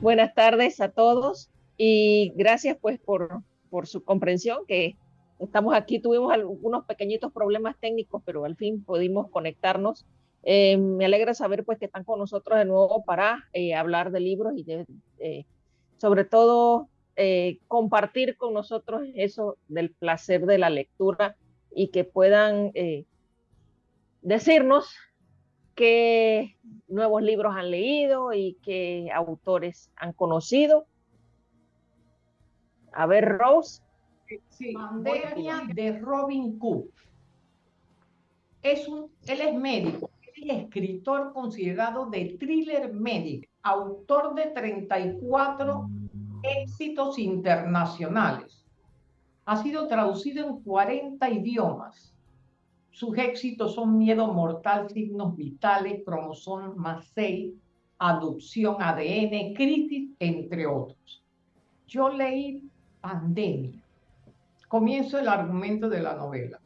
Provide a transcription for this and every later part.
Buenas tardes a todos y gracias pues por, por su comprensión que estamos aquí. Tuvimos algunos pequeñitos problemas técnicos, pero al fin pudimos conectarnos. Eh, me alegra saber pues que están con nosotros de nuevo para eh, hablar de libros y de, eh, sobre todo compartir con nosotros eso del placer de la lectura y que puedan decirnos qué nuevos libros han leído y qué autores han conocido. A ver, Rose. Sí, Pandemia de Robin Cook. Es un, él es médico, es escritor considerado de thriller médico, autor de 34 éxitos internacionales. Ha sido traducido en 40 idiomas sus éxitos son Miedo Mortal, Signos Vitales, Cromosoma 6, Adopción, ADN, Crisis, entre otros. Yo leí Pandemia. Comienzo el argumento de la novela.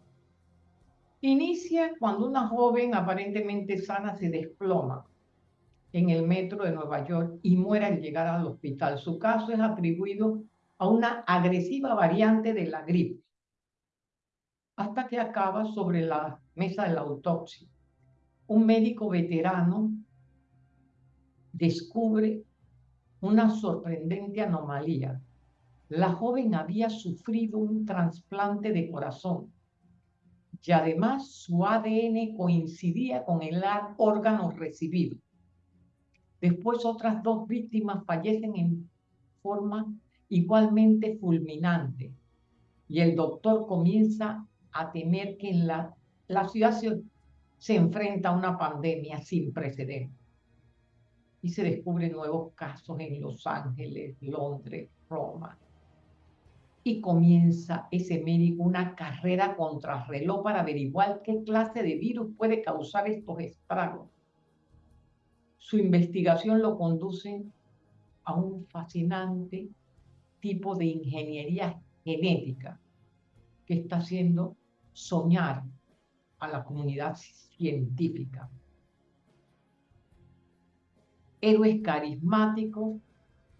Inicia cuando una joven aparentemente sana se desploma en el metro de Nueva York y muere al llegar al hospital. Su caso es atribuido a una agresiva variante de la gripe hasta que acaba sobre la mesa de la autopsia. Un médico veterano descubre una sorprendente anomalía. La joven había sufrido un trasplante de corazón y además su ADN coincidía con el órgano recibido. Después otras dos víctimas fallecen en forma igualmente fulminante y el doctor comienza a temer que la, la ciudad se, enfrenta a una pandemia sin precedentes. Y se descubren nuevos casos en Los Ángeles, Londres, Roma. Y comienza ese médico una carrera contra reloj para averiguar qué clase de virus puede causar estos estragos. Su investigación lo conduce a un fascinante tipo de ingeniería genética que está haciendo soñar a la comunidad científica. Héroes carismáticos,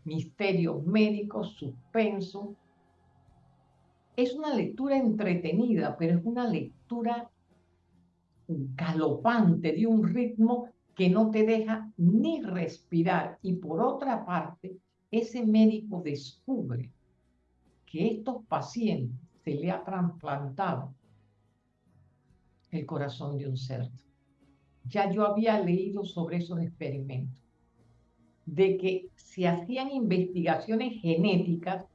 misterios médicos, suspenso. Es una lectura entretenida, pero es una lectura galopante, de un ritmo que no te deja ni respirar. Y por otra parte, ese médico descubre que estos pacientes se le ha trasplantado el corazón de un cerdo. Ya yo había leído sobre esos experimentos, de que se hacían investigaciones genéticas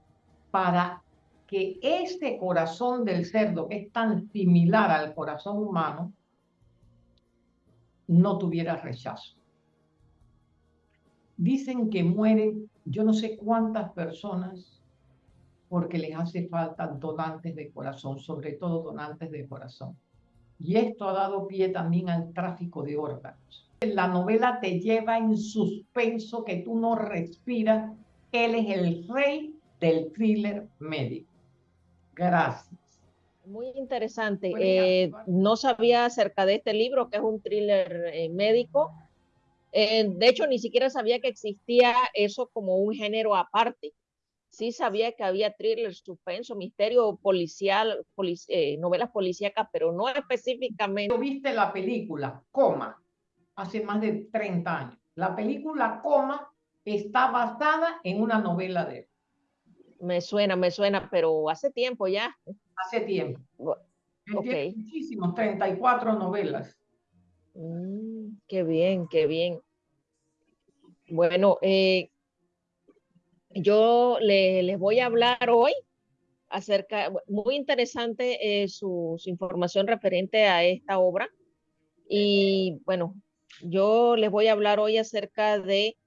para que ese corazón del cerdo, que es tan similar al corazón humano, no tuviera rechazo. Dicen que mueren yo no sé cuántas personas porque les hace falta donantes de corazón, sobre todo donantes de corazón. Y esto ha dado pie también al tráfico de órganos. La novela te lleva en suspenso que tú no respiras. Él es el rey del thriller médico. Gracias. Muy interesante. Eh, no sabía acerca de este libro, que es un thriller eh, médico. Eh, de hecho, ni siquiera sabía que existía eso como un género aparte sí sabía que había thriller, suspenso, misterio policial, eh, novelas policíacas, pero no específicamente. ¿Viste la película Coma hace más de 30 años? La película Coma está basada en una novela de él. Me suena, me suena, pero hace tiempo ya. Hace tiempo. Okay. Muchísimos, 34 novelas. Mm, qué bien, qué bien. Bueno, eh, yo les voy a hablar hoy acerca, muy interesante eh, su, información referente a esta obra. Y bueno, yo les voy a hablar hoy acerca de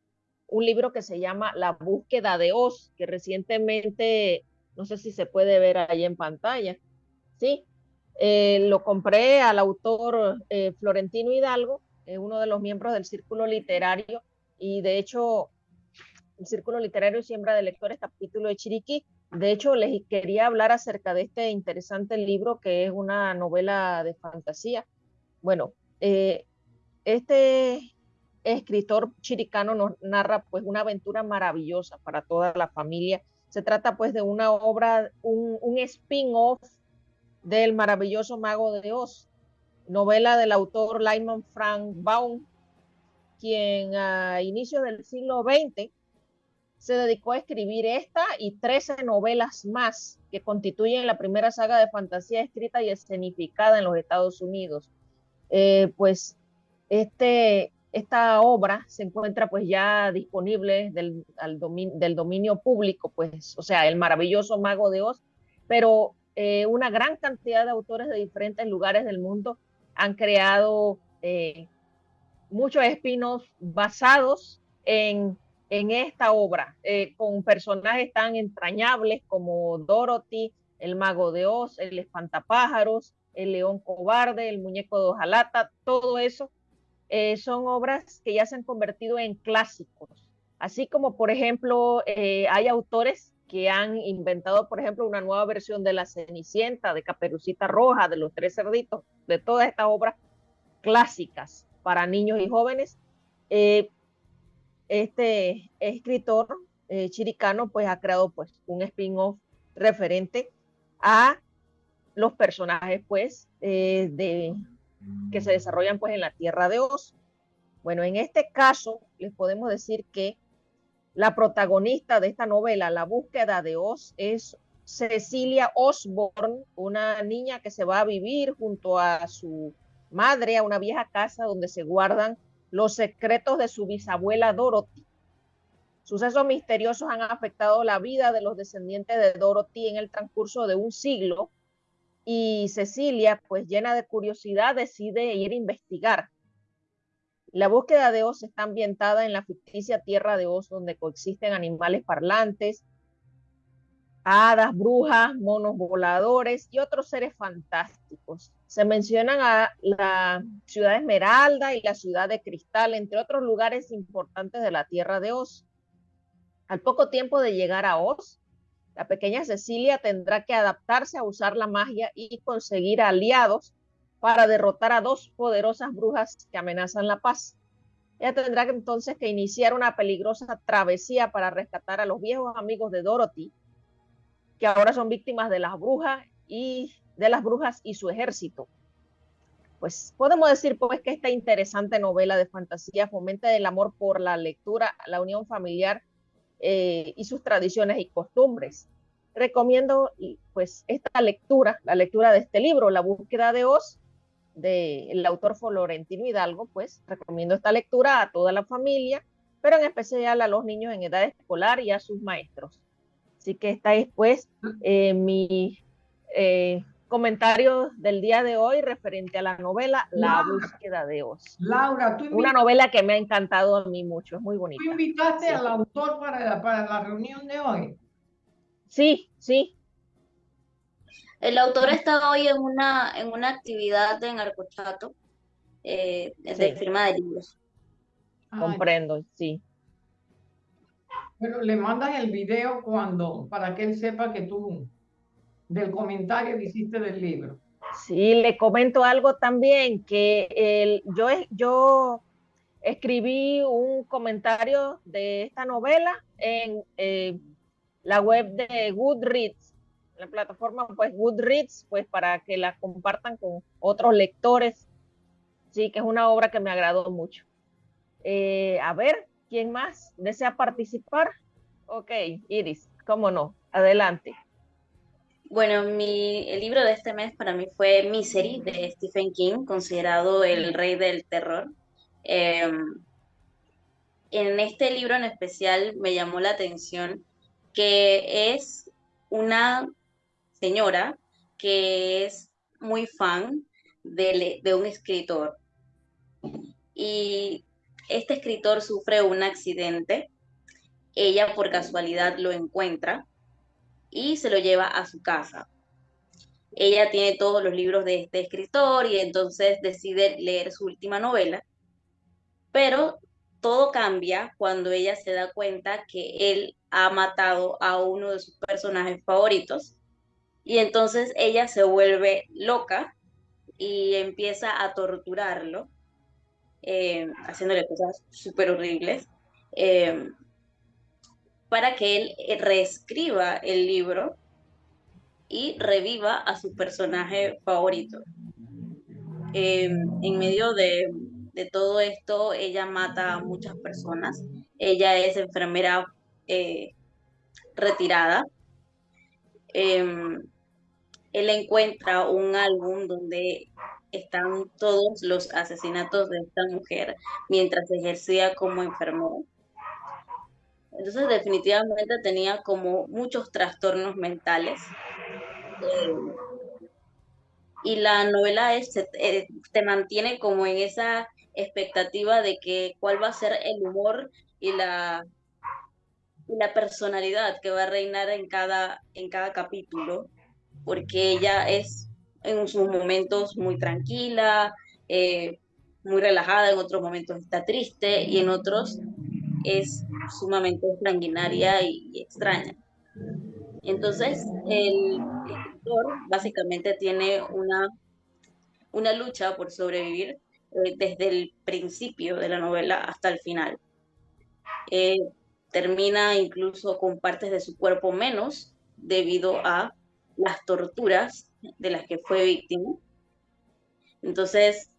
un libro que se llama La búsqueda de Oz, que recientemente, no sé si se puede ver ahí en pantalla, ¿sí? Eh, lo compré al autor eh, Florentino Hidalgo, uno de los miembros del Círculo Literario, y de hecho el Círculo Literario Siembra de Lectores, capítulo de Chiriquí. De hecho, les quería hablar acerca de este interesante libro que es una novela de fantasía. Bueno, eh, este, escritor chiricano nos narra pues una aventura maravillosa para toda la familia. Se trata pues de una obra, un, un spin-off del maravilloso Mago de Oz, novela del autor Lyman Frank Baum, quien a inicios del siglo XX se dedicó a escribir esta y 13 novelas más que constituyen la primera saga de fantasía escrita y escenificada en los Estados Unidos. Eh, pues este, esta obra se encuentra pues ya disponible del, del dominio público, pues, o sea, el maravilloso Mago de Oz, pero eh, una gran cantidad de autores de diferentes lugares del mundo han creado eh, muchos espinos basados en, en esta obra, eh, con personajes tan entrañables como Dorothy, el mago de Oz, el espantapájaros, el león cobarde, el muñeco de hojalata, todo eso eh, son obras que ya se han convertido en clásicos. Así como, por ejemplo, eh, hay autores que han inventado, por ejemplo, una nueva versión de La Cenicienta, de Caperucita Roja, de Los Tres Cerditos, de todas estas obras clásicas para niños y jóvenes. Este escritor eh, chiricano pues ha creado pues un spin-off referente a los personajes pues eh, de, que se desarrollan pues en la Tierra de Oz. Bueno, en este caso les podemos decir que la protagonista de esta novela, La búsqueda de Oz, es Cecilia Osborne, una niña que se va a vivir junto a su madre a una vieja casa donde se guardan los secretos de su bisabuela Dorothy. Sucesos misteriosos han afectado la vida de los descendientes de Dorothy en el transcurso de un siglo y Cecilia, pues llena de curiosidad, decide ir a investigar. La búsqueda de Oz está ambientada en la ficticia tierra de Oz, donde coexisten animales parlantes, hadas, brujas, monos voladores y otros seres fantásticos. Se mencionan a la ciudad Esmeralda y la ciudad de Cristal, entre otros lugares importantes de la tierra de Oz. Al poco tiempo de llegar a Oz, la pequeña Cecilia tendrá que adaptarse a usar la magia y conseguir aliados para derrotar a dos poderosas brujas que amenazan la paz. Ella tendrá entonces que iniciar una peligrosa travesía para rescatar a los viejos amigos de Dorothy, que ahora son víctimas de las brujas y de las brujas y su ejército. Pues podemos decir pues que esta interesante novela de fantasía fomenta el amor por la lectura, la unión familiar eh, y sus tradiciones y costumbres. Recomiendo pues esta lectura, la lectura de este libro, La búsqueda de Oz, del autor Florentino Hidalgo, pues recomiendo esta lectura a toda la familia, pero en especial a los niños en edad escolar y a sus maestros. Así que está después eh, mi eh, comentario del día de hoy referente a la novela La búsqueda de Oz. Laura, tú Una novela que me ha encantado a mí mucho, es muy bonita. ¿Tú invitaste al autor para la, para la reunión de hoy? Sí, sí. El autor está hoy en una, en una actividad en Arcochato, eh, de firma de libros. Comprendo, sí. Pero le mandas el video cuando, para que él sepa que tú, del comentario que hiciste del libro. Sí, le comento algo también, que el, yo, yo escribí un comentario de esta novela en eh, la web de Goodreads, la plataforma pues Goodreads, pues para que la compartan con otros lectores. Sí, que es una obra que me agradó mucho. Eh, a ver, ¿Quién más desea participar? Ok, Iris, cómo no, adelante. Bueno, mi, el libro de este mes para mí fue Misery de Stephen King, considerado el rey del terror. Em, en este libro en especial me llamó la atención que es una señora que es muy fan de, de un escritor. Y este escritor sufre un accidente, ella por casualidad lo encuentra y se lo lleva a su casa. Ella tiene todos los libros de este escritor y entonces decide leer su última novela, pero todo cambia cuando ella se da cuenta que él ha matado a uno de sus personajes favoritos y entonces ella se vuelve loca y empieza a torturarlo eh, haciéndole cosas súper horribles, eh, para que él eh, reescriba el libro y reviva a su personaje favorito. en medio de, de, todo esto, ella mata a muchas personas. Ella es enfermera retirada. Él encuentra un álbum donde están todos los asesinatos de esta mujer mientras ejercía como enfermera. Entonces definitivamente tenía como muchos trastornos mentales. Eh, y la novela eh, te mantiene como en esa expectativa de que cuál va a ser el humor y la, la personalidad que va a reinar en cada, en cada capítulo, porque ella es en sus momentos muy tranquila, eh, muy relajada, en otros momentos está triste y en otros es sumamente sanguinaria y, extraña. Entonces, el escritor básicamente tiene una, una lucha por sobrevivir eh, desde el principio de la novela hasta el final. Eh, termina incluso con partes de su cuerpo menos debido a las torturas de las que fue víctima. Entonces,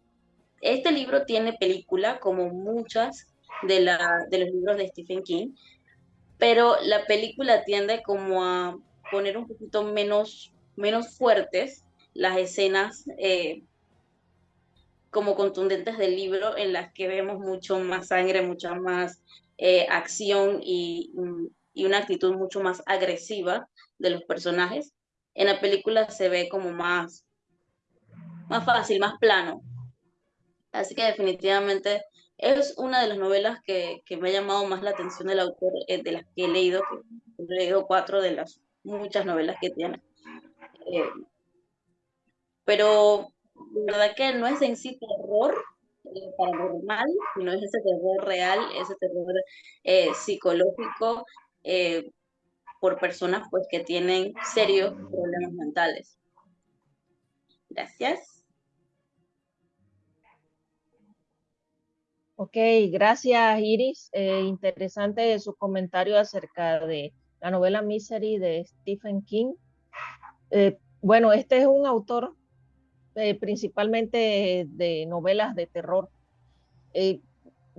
este libro tiene película como muchas de, la, de los libros de Stephen King, pero la película tiende como a poner un poquito menos, menos fuertes las escenas eh, como contundentes del libro en las que vemos mucho más sangre, mucha más eh, acción y, y, una actitud mucho más agresiva de los personajes en la película se ve como más, más fácil, más plano. Así que definitivamente es una de las novelas que, me ha llamado más la atención del autor, eh, de las que he leído, he leído cuatro de las muchas novelas que tiene. Eh, pero la verdad que no es en sí terror eh, paranormal, sino es ese terror real, ese terror psicológico, por personas pues que tienen serios problemas mentales. Gracias. Ok, gracias Iris. Eh, interesante su comentario acerca de la novela Misery de Stephen King. Eh, bueno, este es un autor eh, principalmente de novelas de terror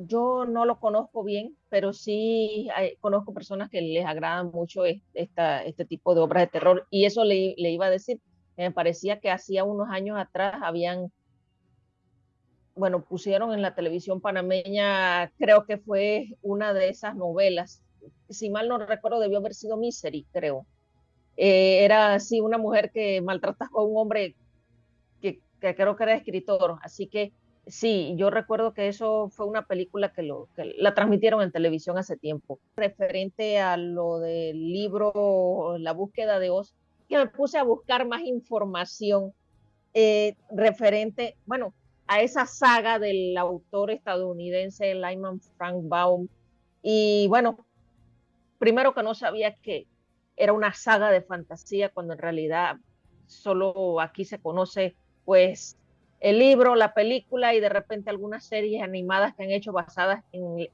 yo no lo conozco bien, pero sí conozco personas que les agradan mucho este tipo de obras de terror. Y eso le, iba a decir, me parecía que hacía unos años atrás habían, bueno, pusieron en la televisión panameña, creo que fue una de esas novelas. Si mal no recuerdo, debió haber sido Misery, creo. Eh, era así una mujer que maltrataba a un hombre que, que creo que era escritor, así que Sí, yo recuerdo que eso fue una película que, lo, que la transmitieron en televisión hace tiempo. Referente a lo del libro La búsqueda de Oz, que me puse a buscar más información eh, referente, bueno, a esa saga del autor estadounidense Lyman Frank Baum. Y bueno, primero que no sabía que era una saga de fantasía, cuando en realidad solo aquí se conoce pues el libro, la película y de repente algunas series animadas que han hecho basadas en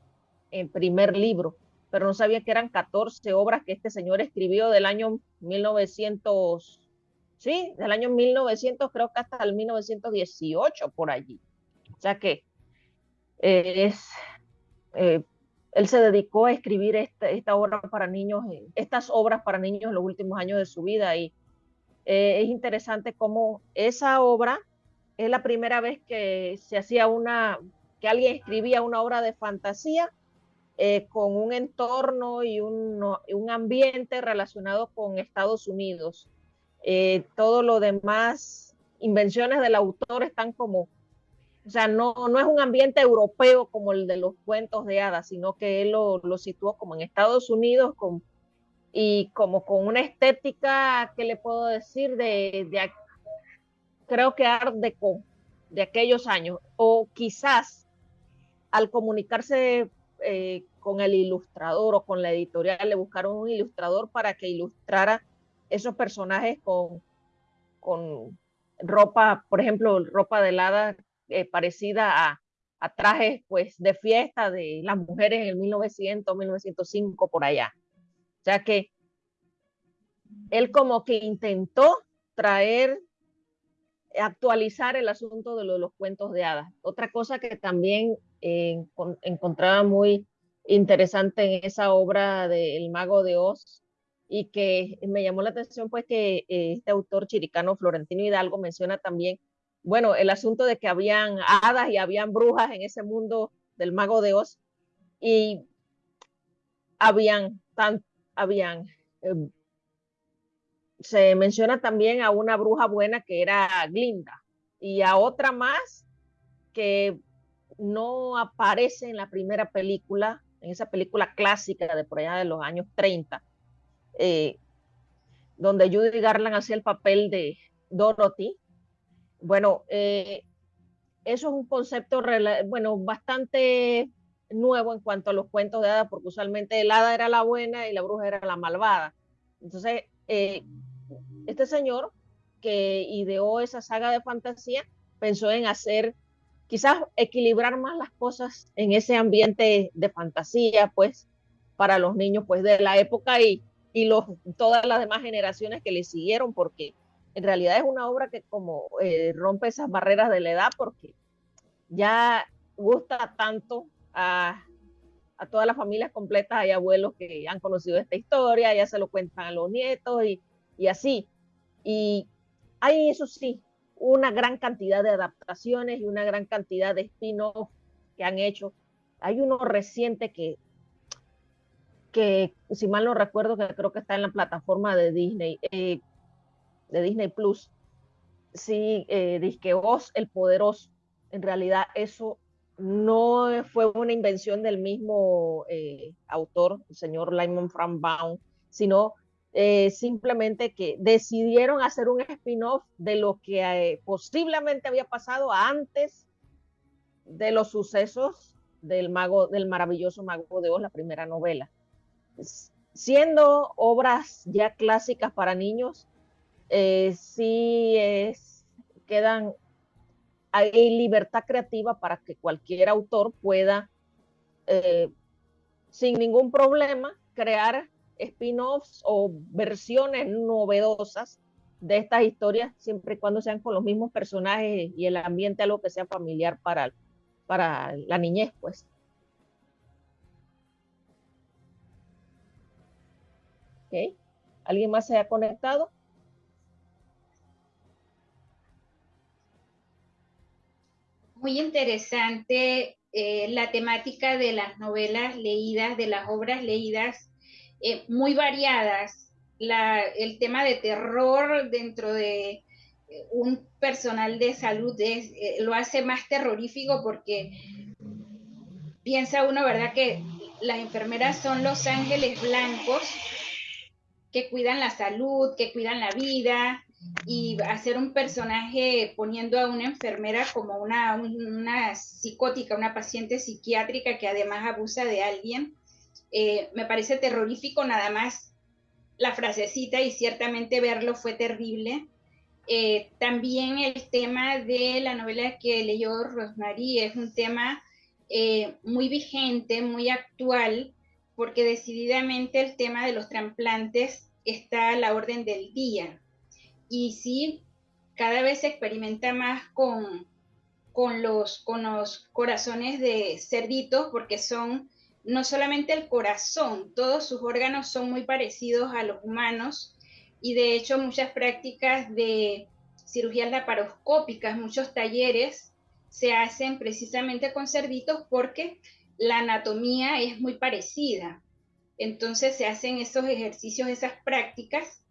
el primer libro, pero no sabía que eran 14 obras que este señor escribió del año 1900, sí, del año 1900 creo que hasta el 1918 por allí. O sea que eh, es, eh, él se dedicó a escribir esta, esta obra para niños, eh, estas obras para niños en los últimos años de su vida y es interesante cómo esa obra es la primera vez que se hacía una, que alguien escribía una obra de fantasía eh, con un entorno y un, un, ambiente relacionado con Estados Unidos. Eh, todo lo demás, invenciones del autor están como, o sea, no, no es un ambiente europeo como el de los cuentos de hadas, sino que él lo, lo situó como en Estados Unidos con, y como con una estética, ¿qué le puedo decir? De, de, creo que Art Deco de aquellos años, o quizás al comunicarse eh, con el ilustrador o con la editorial, le buscaron un ilustrador para que ilustrara esos personajes con, con ropa, por ejemplo, ropa de helada eh, parecida a, a trajes pues de fiesta de las mujeres en el 1900, 1905 por allá. O sea que él como que intentó traer, actualizar el asunto de los cuentos de hadas. Otra cosa que también eh, encontraba muy interesante en esa obra de El Mago de Oz y que me llamó la atención pues que eh, este autor chiricano Florentino Hidalgo menciona también, bueno, el asunto de que habían hadas y habían brujas en ese mundo del Mago de Oz y habían, tan, habían eh, se menciona también a una bruja buena que era Glinda y a otra más que no aparece en la primera película, en esa película clásica de por allá de los años 30, eh, donde Judy Garland hacía el papel de Dorothy. Bueno, eh, eso es un concepto bueno, bastante nuevo en cuanto a los cuentos de hadas, porque usualmente el hada era la buena y la bruja era la malvada. Entonces, eh, este señor que ideó esa saga de fantasía pensó en hacer, quizás equilibrar más las cosas en ese ambiente de fantasía, pues, para los niños, pues, de la época y, y los, todas las demás generaciones que le siguieron, porque en realidad es una obra que como eh, rompe esas barreras de la edad, porque ya gusta tanto a, a todas las familias completas, hay abuelos que han conocido esta historia, ya se lo cuentan a los nietos y, y así. Y hay, eso sí, una gran cantidad de adaptaciones y una gran cantidad de spin-off que han hecho. Hay uno reciente que, que, si mal no recuerdo, que creo que está en la plataforma de Disney, eh, de Disney Plus. Sí, eh, Disque Oz el Poderoso. En realidad, eso no fue una invención del mismo eh, autor, el señor Lyman Frank Baum, sino eh, simplemente que decidieron hacer un spin-off de lo que eh, posiblemente había pasado antes de los sucesos del mago, del maravilloso mago de Oz, la primera novela. Siendo obras ya clásicas para niños, sí es, quedan, hay libertad creativa para que cualquier autor pueda, sin ningún problema, crear spin-offs o versiones novedosas de estas historias, siempre y cuando sean con los mismos personajes y el ambiente algo que sea familiar para, para la niñez, pues. ¿Alguien más se ha conectado? Muy interesante eh, la temática de las novelas leídas, de las obras leídas eh, muy variadas. el tema de terror dentro de eh, un personal de salud lo hace más terrorífico porque piensa uno, ¿verdad? Que las enfermeras son los ángeles blancos que cuidan la salud, que cuidan la vida, y hacer un personaje poniendo a una enfermera como una, una psicótica, una paciente psiquiátrica que además abusa de alguien, eh, me parece terrorífico nada más la frasecita y ciertamente verlo fue terrible. Eh, también el tema de la novela que leyó Rosemary es un tema eh, muy vigente, muy actual, porque decididamente el tema de los trasplantes está a la orden del día. Y sí, cada vez se experimenta más con, con, los, con los corazones de cerditos, porque son no solamente el corazón, todos sus órganos son muy parecidos a los humanos y de hecho muchas prácticas de cirugías laparoscópicas, muchos talleres se hacen precisamente con cerditos porque la anatomía es muy parecida. Entonces se hacen esos ejercicios, esas prácticas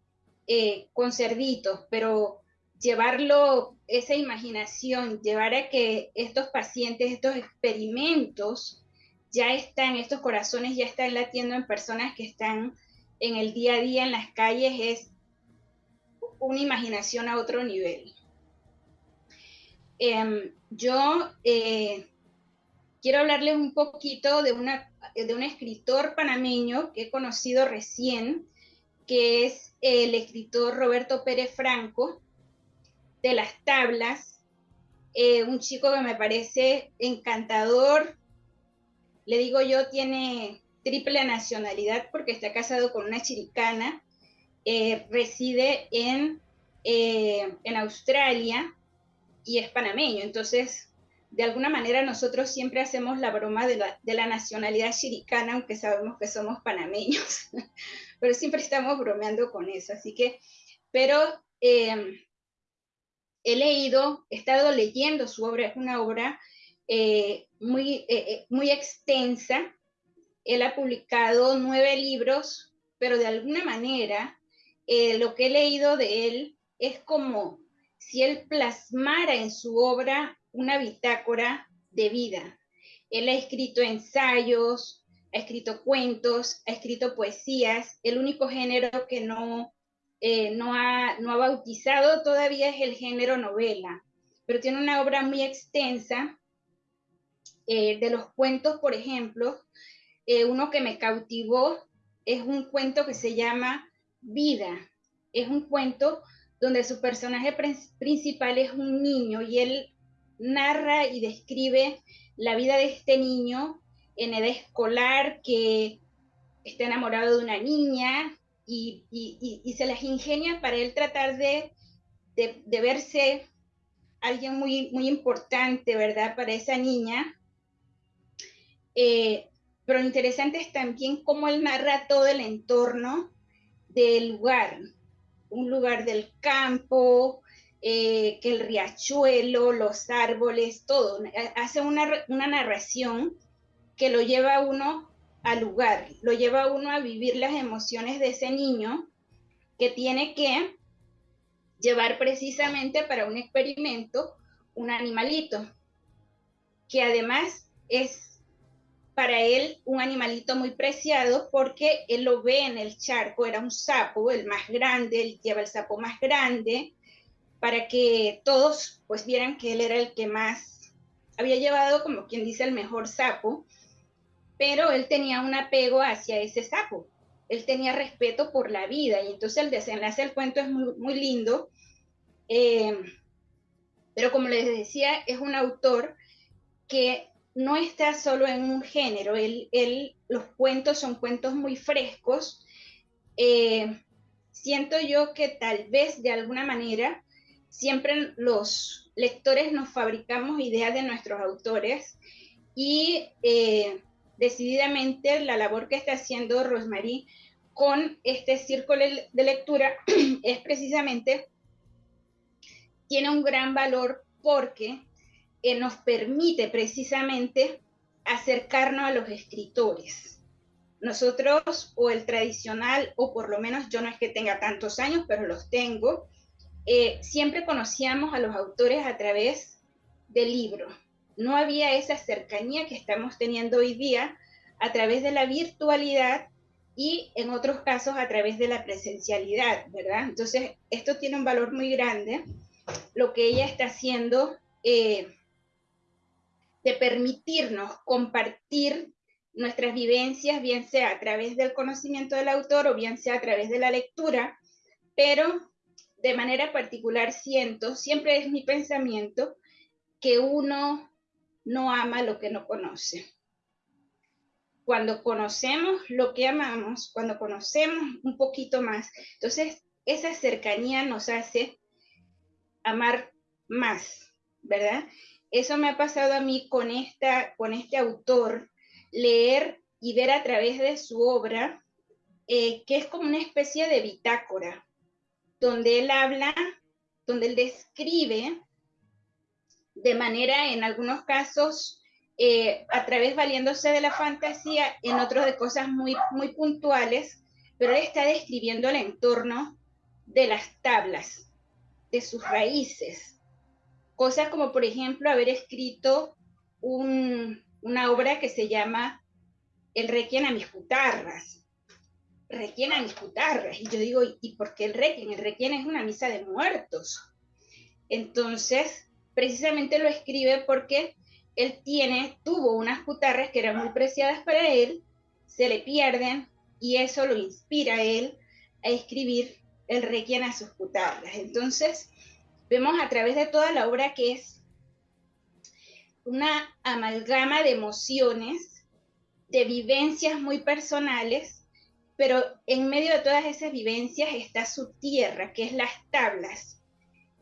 eh, con cerditos, pero llevarlo, esa imaginación, llevar a que estos pacientes, estos experimentos, ya están, estos corazones ya están latiendo en personas que están en el día a día en las calles, es una imaginación a otro nivel. Em, yo eh, quiero hablarles un poquito de, una, de un escritor panameño que he conocido recién, que es el escritor Roberto Pérez Franco, de las tablas. eh, un chico que me parece encantador, le digo yo, tiene triple nacionalidad porque está casado con una chiricana, eh, reside en, eh, en Australia y es panameño. Entonces, de alguna manera nosotros siempre hacemos la broma de la, de la nacionalidad chiricana, aunque sabemos que somos panameños, pero siempre estamos bromeando con eso. Así que, pero eh, he leído, he estado leyendo su obra, es una obra muy, muy extensa, él ha publicado nueve libros, pero de alguna manera eh, lo que he leído de él es como si él plasmara en su obra una bitácora de vida. Él ha escrito ensayos, ha escrito cuentos, ha escrito poesías. El único género que no, eh, no, ha, no ha bautizado todavía es el género novela, pero tiene una obra muy extensa. Eh, de los cuentos, por ejemplo, eh, uno que me cautivó es un cuento que se llama Vida. Es un cuento donde su personaje principal es un niño y él narra y describe la vida de este niño en edad escolar que está enamorado de una niña y, se las ingenia para él tratar de, de, verse alguien muy, muy importante, ¿verdad? Para esa niña. Eh, pero lo interesante es también cómo él narra todo el entorno del lugar, un lugar del campo, eh, que el riachuelo, los árboles, todo. Hace una, una narración que lo lleva a uno al lugar, lo lleva a uno a vivir las emociones de ese niño que tiene que llevar precisamente para un experimento un animalito, que además es para él un animalito muy preciado porque él lo ve en el charco, era un sapo, el más grande, él lleva el sapo más grande, para que todos pues vieran que él era el que más había llevado, como quien dice, el mejor sapo, pero él tenía un apego hacia ese sapo, él tenía respeto por la vida y entonces el desenlace del cuento es muy, lindo, eh, pero como les decía, es un autor que no está solo en un género, él, los cuentos son cuentos muy frescos. Eh, siento yo que tal vez de alguna manera siempre los lectores nos fabricamos ideas de nuestros autores y eh, decididamente la labor que está haciendo Rosemary con este círculo de lectura es precisamente, tiene un gran valor porque nos permite precisamente acercarnos a los escritores. Nosotros, o el tradicional, o por lo menos yo no es que tenga tantos años, pero los tengo, eh, siempre conocíamos a los autores a través del libro. No había esa cercanía que estamos teniendo hoy día a través de la virtualidad y en otros casos a través de la presencialidad, ¿verdad? Entonces, esto tiene un valor muy grande, lo que ella está haciendo eh, de permitirnos compartir nuestras vivencias, bien sea a través del conocimiento del autor o bien sea a través de la lectura, pero de manera particular siento, siempre es mi pensamiento, que uno no ama lo que no conoce. Cuando conocemos lo que amamos, cuando conocemos un poquito más, entonces esa cercanía nos hace amar más, ¿verdad? Eso me ha pasado a mí con, esta, con este autor, leer y ver a través de su obra, eh, que es como una especie de bitácora, donde él habla, donde él describe de manera, en algunos casos, eh, a través valiéndose de la fantasía, en otros de cosas muy, muy puntuales, pero él está describiendo el entorno de las tablas, de sus raíces, Cosas como, por ejemplo, haber escrito una obra que se llama El Requiem a mis putarras. Requiem a mis putarras. Y yo digo, ¿y por qué el Requiem? El Requiem es una misa de muertos. Entonces, precisamente lo escribe porque él tiene, tuvo unas putarras que eran muy preciadas para él, se le pierden y eso lo inspira a él a escribir el requiem a sus putarras. Entonces, vemos a través de toda la obra que es una amalgama de emociones, de vivencias muy personales, pero en medio de todas esas vivencias está su tierra, que es las tablas.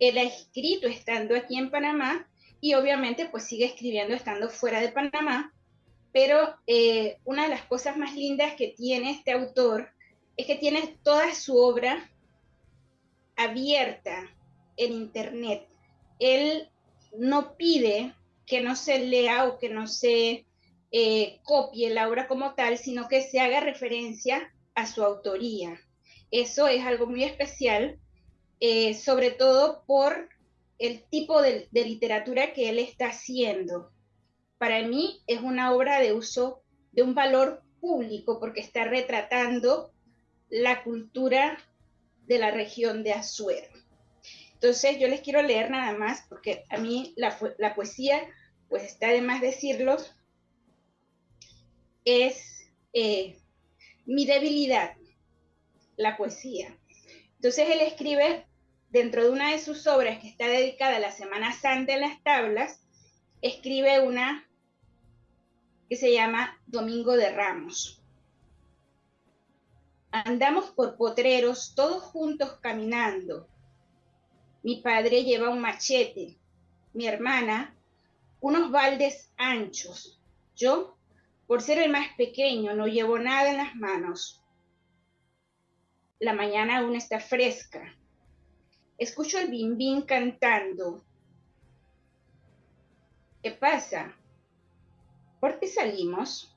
Él ha escrito estando aquí en Panamá y obviamente pues sigue escribiendo estando fuera de Panamá, pero eh, una de las cosas más lindas que tiene este autor es que tiene toda su obra abierta en Internet. Él no pide que no se lea o que no se eh, copie la obra como tal, sino que se haga referencia a su autoría. Eso es algo muy especial, eh, sobre todo por el tipo de, literatura que él está haciendo. Para mí es una obra de uso de un valor público porque está retratando la cultura de la región de Azuero. Entonces yo les quiero leer nada más, porque a mí la, poesía, pues está de más decirlo, es eh, mi debilidad, la poesía. Entonces él escribe dentro de una de sus obras que está dedicada a la Semana Santa en las tablas, escribe una que se llama Domingo de Ramos. Andamos por potreros, todos juntos caminando. Mi padre lleva un machete, mi hermana unos baldes anchos. Yo, por ser el más pequeño, no llevo nada en las manos. La mañana aún está fresca. Escucho el bimbín cantando. ¿Qué pasa? ¿Por qué salimos?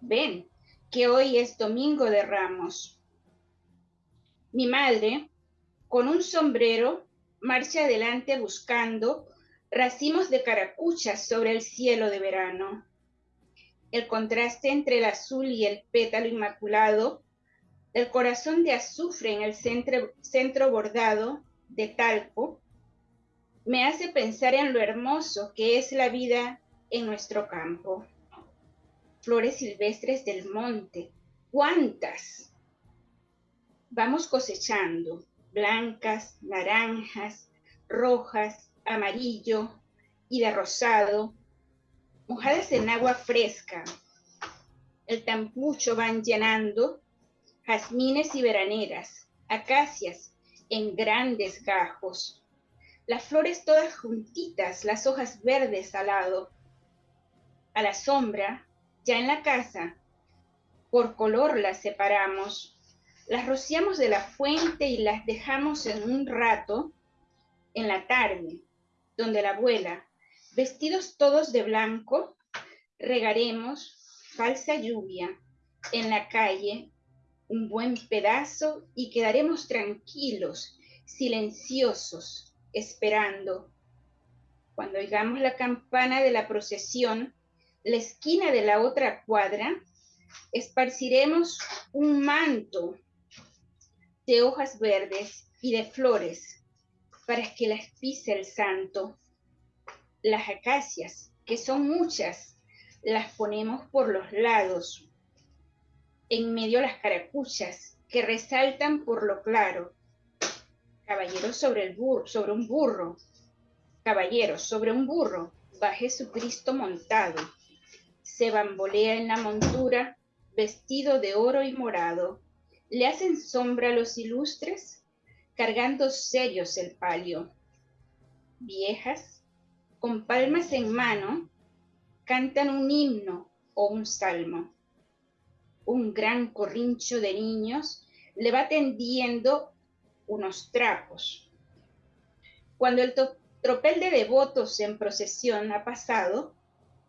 Ven, que hoy es Domingo de Ramos. Mi madre, con un sombrero, marcha adelante buscando racimos de caracuchas sobre el cielo de verano. El contraste entre el azul y el pétalo inmaculado, el corazón de azufre en el centro, centro bordado de talco, me hace pensar en lo hermoso que es la vida en nuestro campo flores silvestres del monte. ¿Cuántas? Vamos cosechando, blancas, naranjas, rojas, amarillo y de rosado, mojadas en agua fresca. El tampucho van llenando jazmines y veraneras, acacias en grandes gajos. Las flores todas juntitas, las hojas verdes al lado. A la sombra, ya en la casa, por color las separamos, las rociamos de la fuente y las dejamos en un rato en la tarde, donde la abuela, vestidos todos de blanco, regaremos falsa lluvia en la calle un buen pedazo y quedaremos tranquilos, silenciosos, esperando. Cuando oigamos la campana de la procesión, la esquina de la otra cuadra, esparciremos un manto de hojas verdes y de flores para que las pise el santo. Las acacias, que son muchas, las ponemos por los lados, en medio las caracuchas que resaltan por lo claro. Caballero sobre el sobre un burro. Caballero sobre un burro, va Jesucristo montado se bambolea en la montura, vestido de oro y morado. Le hacen sombra los ilustres, cargando serios el palio. Viejas, con palmas en mano, cantan un himno o un salmo. Un gran corrincho de niños le va tendiendo unos trapos. Cuando el tropel de devotos en procesión ha pasado,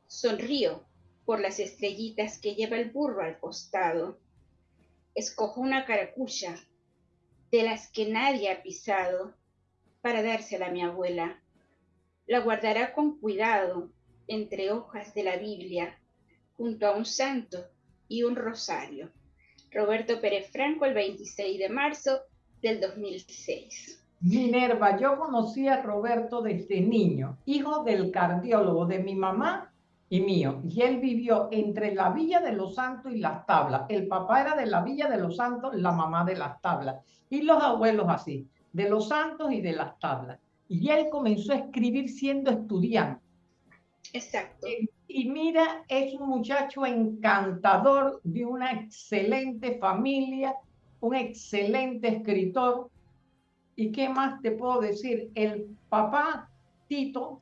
sonrío por las estrellitas que lleva el burro al costado. Escojo una caracucha de las que nadie ha pisado para dársela a mi abuela. La guardará con cuidado entre hojas de la Biblia, junto a un santo y un rosario. Roberto Pérez Franco, el 26 de marzo del 2006. Minerva, yo conocí a Roberto desde niño, hijo del cardiólogo de mi mamá y mío. Y él vivió entre la Villa de los Santos y las tablas. El papá era de la Villa de los Santos, la mamá de las tablas. Y los abuelos así, de los Santos y de las tablas. Y él comenzó a escribir siendo estudiante. Exacto. Y mira, es un muchacho encantador, de una excelente familia, un excelente escritor. ¿Y qué más te puedo decir? El papá Tito,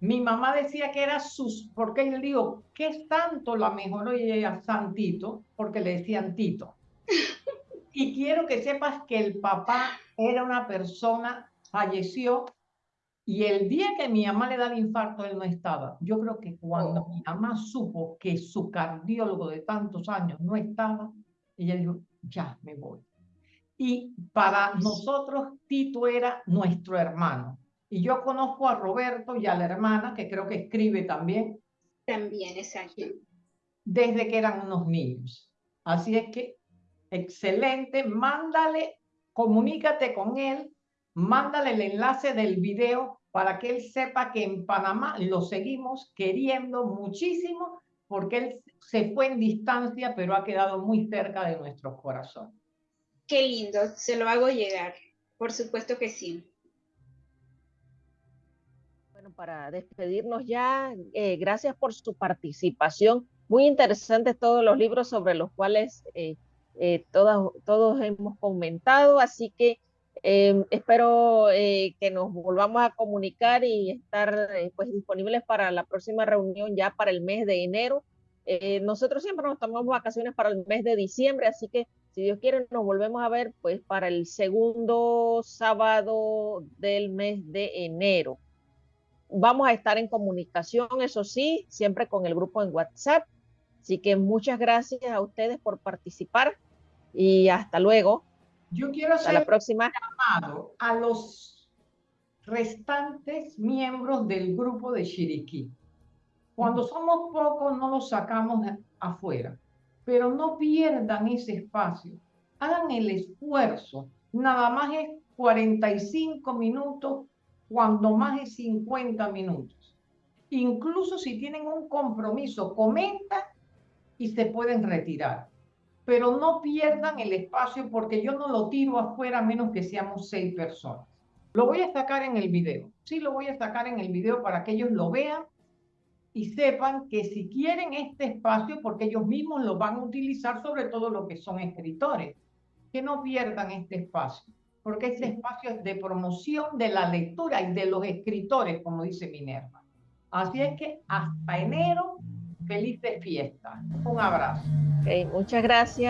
mi mamá decía que era sus, porque él digo, ¿qué es tanto la mejoró y ella Santito? Porque le decían Tito. Y quiero que sepas que el papá era una persona, falleció, y el día que mi mamá le da el infarto, él no estaba. Yo creo que cuando mi mamá supo que su cardiólogo de tantos años no estaba, ella dijo, ya me voy. Y para nosotros, Tito era nuestro hermano. Y yo conozco a Roberto y a la hermana, que creo que escribe también. También, exacto. Desde que eran unos niños. Así es que, excelente, mándale, comunícate con él, mándale el enlace del video para que él sepa que en Panamá lo seguimos queriendo muchísimo porque él se fue en distancia, pero ha quedado muy cerca de nuestros corazones. Qué lindo, se lo hago llegar. Por supuesto que sí para despedirnos ya, eh, gracias por su participación. Muy interesantes todos los libros sobre los cuales eh, eh, todas, todos hemos comentado, así que em, espero que nos volvamos a comunicar y estar pues, disponibles para la próxima reunión ya para el mes de enero. nosotros siempre nos tomamos vacaciones para el mes de diciembre, así que si Dios quiere nos volvemos a ver pues para el segundo sábado del mes de enero. Vamos a estar en comunicación, eso sí, siempre con el grupo en WhatsApp. Así que muchas gracias a ustedes por participar y hasta luego. Yo quiero hacer la próxima. llamado a los restantes miembros del grupo de Chiriquí. Cuando somos pocos no los sacamos afuera, pero no pierdan ese espacio. Hagan el esfuerzo. Nada más es 45 minutos cuando más de 50 minutos. Incluso si tienen un compromiso, comenta y se pueden retirar. Pero no pierdan el espacio porque yo no lo tiro afuera a menos que seamos seis personas. Lo voy a sacar en el video. Sí, lo voy a sacar en el video para que ellos lo vean y sepan que si quieren este espacio, porque ellos mismos lo van a utilizar, sobre todo los que son escritores, que no pierdan este espacio porque este espacio es de promoción de la lectura y de los escritores, como dice Minerva. Así es que hasta enero, felices fiestas. Un abrazo. muchas gracias.